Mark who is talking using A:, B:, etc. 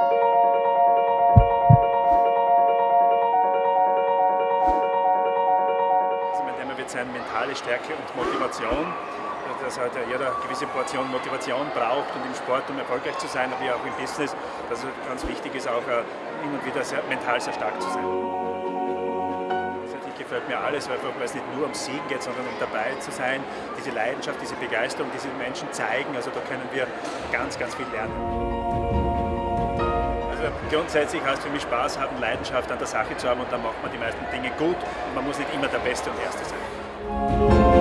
A: Also wird sein mentale Stärke und Motivation, dass halt jeder gewisse Portion Motivation braucht und im Sport, um erfolgreich zu sein, wie auch im Business, dass es ganz wichtig ist, auch äh, immer wieder sehr, mental sehr stark zu sein. Natürlich gefällt mir alles, weil es nicht nur um Siegen geht, sondern um dabei zu sein, diese Leidenschaft, diese Begeisterung, diese Menschen zeigen, also da können wir ganz, ganz viel lernen. Grundsätzlich heißt für mich Spaß haben, Leidenschaft an der Sache zu haben und dann macht man die meisten Dinge gut und man muss nicht immer der Beste und Erste sein.